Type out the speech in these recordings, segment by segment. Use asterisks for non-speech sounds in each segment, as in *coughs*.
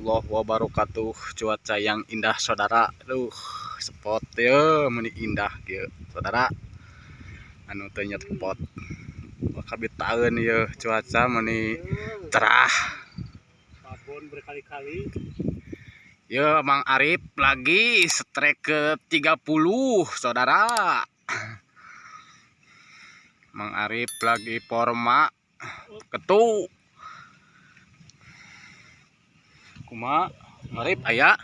Warahmatullahi wabarakatuh. Cuaca yang indah saudara. Aduh spot ya meni indah ya saudara. Anu tanya spot. Kabit tahun ya cuaca meni cerah. Babon berkali-kali. Ya Mang Arif lagi strike ke 30 saudara. Mang Arif lagi forma. Ketu kuma Arif ayah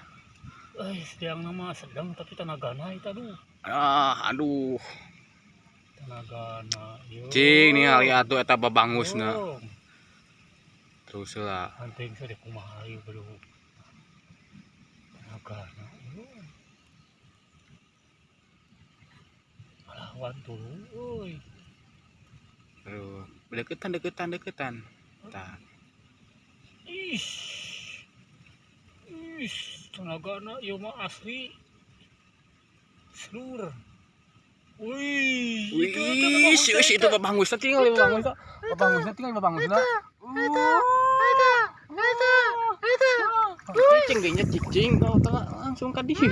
eh sedang nama sedang tapi tenagana itu aduh. Ah aduh. Tenagana yo. Cing nih hari atuh eta babangusna. Yo. terus lah. Anting saya di kumaha ieu baru tenagana yo. Lawan tuh euy terus deketan deketan deketan. Tah ih ih tenagana ieu mah asli seluruh Wih, itu itu Wih, si si itu babangusna tinggal di babangusna. Babangusna tinggal di babangusna. Cicing gengnya cicing, kau tengah langsung ke dia.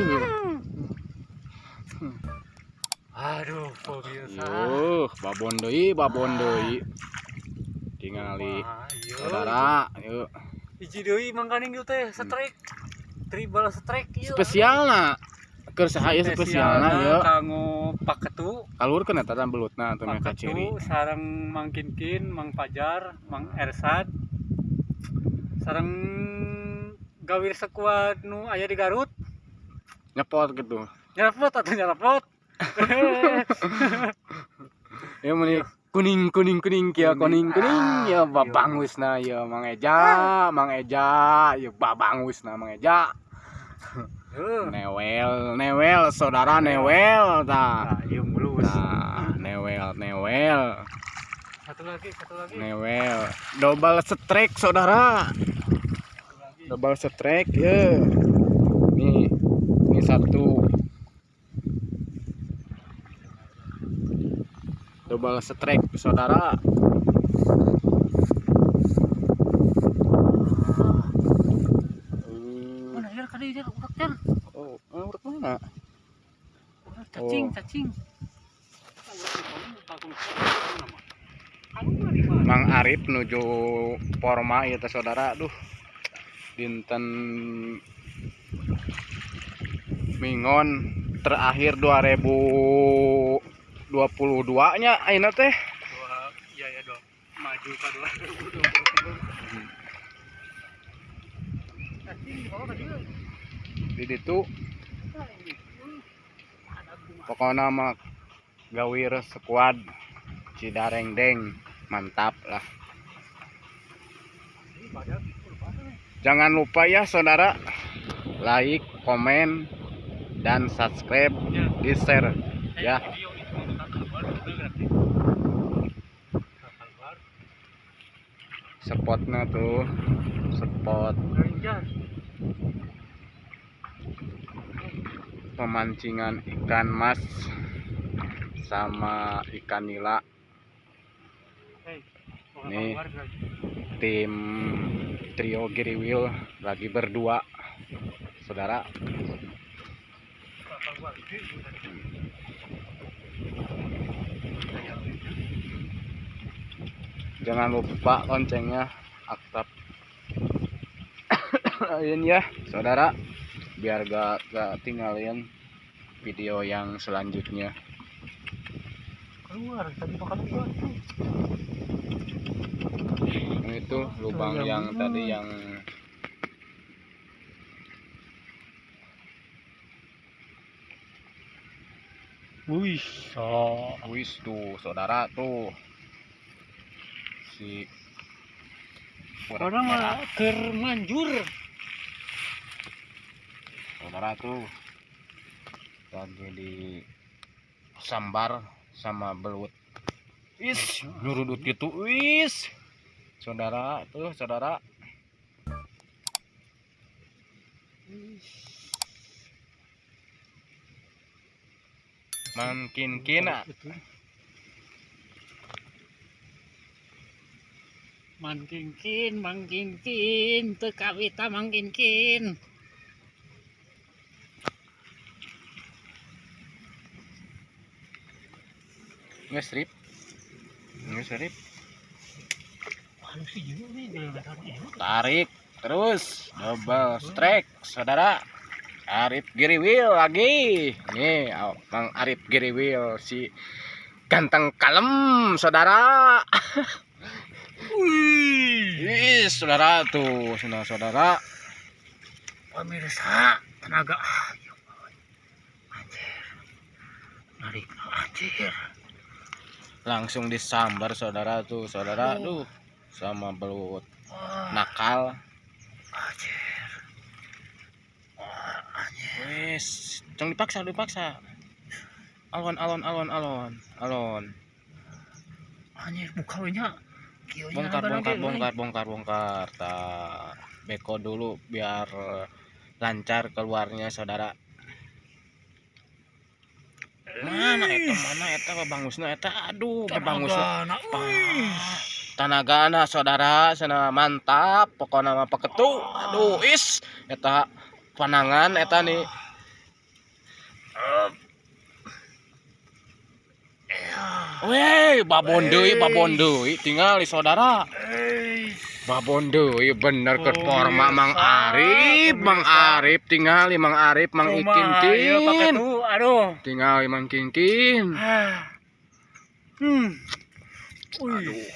aduh pemirsa Yuh, babon deui, babon deui. Tingali iya. saudara, yuk. Hiji deui mangkaning ieu teh strike. Tribal strike ieu. Spesialna. Keur saha ieu spesialna ya. Kanggo paketu, Kalurkeun eta dan belutna atuh mereka ciri. sareng Mang Kinkin, Mang Pajar, Mang Ersad. Sareng gawir sekuat nu aya di Garut. Nyepot gitu. Nyerapot atau nyerapot? *laughs* Ya meni kuning kuning kuning kia kuning kuning ya babangusna ya Mang Eja, Mang Eja, ya babangusna Mang Eja. Heuh. Newel, newel, saudara newel tah. Nah, ieu mulus. Nah, newel, newel, Satu lagi, satu lagi. newel. Double strike saudara. Satu lagi. Double strike ya. Nih, ini satu. Double strike saudara. Oh, eh, oh. Mang Arif menuju Porma ya saudara, Duh, Dinten Mingon terakhir 2022 nya ayeuna teh. Iya ya, dong. Maju ka didito pokok nama gawir squad Cidareng Deng. Mantap lah. Jangan lupa ya saudara. Like komen dan subscribe di share ya. Spotnya tuh spot. Pemancingan ikan mas sama ikan nila Nih. lagi. tim trio Giriwil lagi berdua saudara jangan lupa loncengnya aktif *coughs* ini ya saudara biar gak, gak tinggalin video yang selanjutnya Keluar, tadi makan keluar. Ini itu lubang yang yang mana? tadi yang Wih, so. wis tuh saudara tuh si Orang merah. mah termanjur. Saudara tuh lagi di sambar sama belut wis nyurudut gitu wis saudara tuh saudara makin kina Mangkinkin, mangkinkin, teu kawita mangkinkin. Nggak strip. Nggak strip. Halus sih juga nih, Tarik terus double strike saudara. Arif Giri Wheel lagi. Nih, oh, Mang Arif Giri Wheel si ganteng kalem saudara. Wih, saudara tuh, saudara saudara. Pemirsa, tenaga ayo. Anjir. Narik anjir. Langsung disambar saudara tuh, saudara. Duh, sama belut nakal. anjir. Anjir. Wis, jangan dipaksa, dipaksa. Alon, alon, alon, alon, alon. Anjir, buka we nya. Kieu nya Bongkar, bongkar, bongkar, bongkar, bongkar. Tak, beko dulu biar lancar keluarnya saudara. Mana eta, mana eta babangusna eta? Aduh, babangusna. Tanagana saudara, sana mantap. Pokoknya mah paketu. Aduh, is eta panangan eta nih. Ya. Weh, babon deui, babon deui. Tinggal di saudara. Babon deui bener ke Oh, forma iya, Mang. Arif, Mang. Arif tinggal di Mang Arif, Mang Ikin Kin. tuh, aduh. Tinggal di Mang Kinkin. Ah. Hmm. Aduh.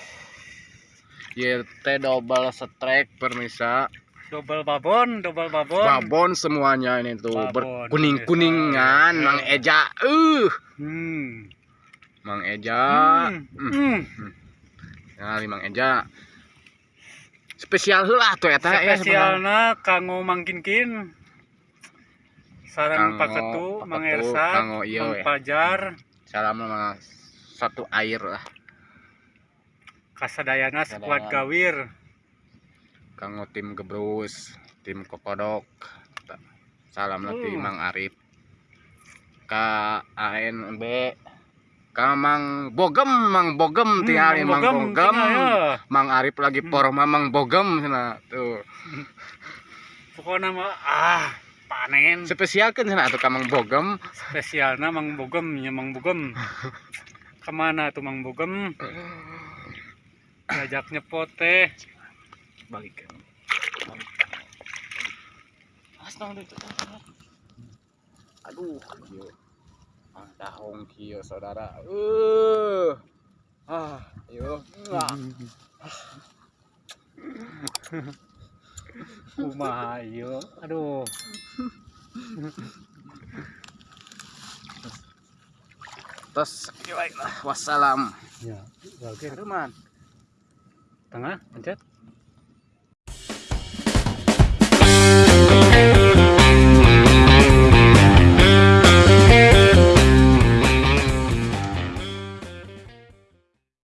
Teh double strike permisa. double babon, double babon. Babon semuanya ini tuh Babon, berkuning-kuningan pemirsa. Mang Eja. Uh, Hmm. Mang Eja. Hmm. Hmm. Hmm. Di Mang Eja. Spesial heula tuh ya sebenarnya. Spesialna kanggo mangkinkin. Sarang Kanggo paketu, Mang paketu, Mang ya. Pajar, Salam satu air lah. kasadayana sekuat gawir. Kanggo tim Gebrus, tim Kokodok. Salam Uh. Mang Arif. Ka ANB Ka Mang Bogem, Mang Bogem tinggal di Mang Bogem. ya. Mang Arif lagi Hmm. porma Mang Bogem sana tuh. *laughs* Pokoknya mah ah panen. Spesial kan sana tuh ka Mang Bogem. Spesialna Mang Bogem, ya Mang Bogem. *laughs* Ke mana tuh Mang Bogem? Diajak nyepot teh. Balik. Aduh, kieu. Ah, dahong kieu saudara. Uh. Ah, ayo. Nah. *laughs* Kumaha ieu? Aduh. Terus lah. Wassalam. Ya. Aduh man. Tengah, pencet.